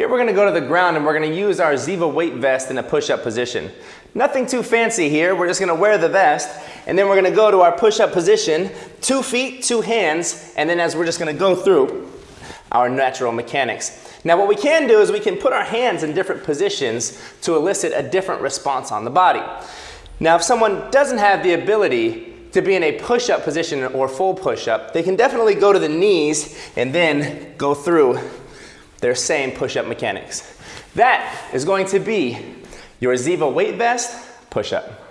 Here we're gonna go to the ground and we're gonna use our Ziva weight vest in a push-up position. Nothing too fancy here, we're just gonna wear the vest and then we're gonna go to our push-up position, two feet, two hands, and then as we're just gonna go through our natural mechanics. Now what we can do is we can put our hands in different positions to elicit a different response on the body. Now if someone doesn't have the ability to be in a push-up position or full push-up, they can definitely go to the knees and then go through their same push-up mechanics. That is going to be your Ziva weight vest push-up.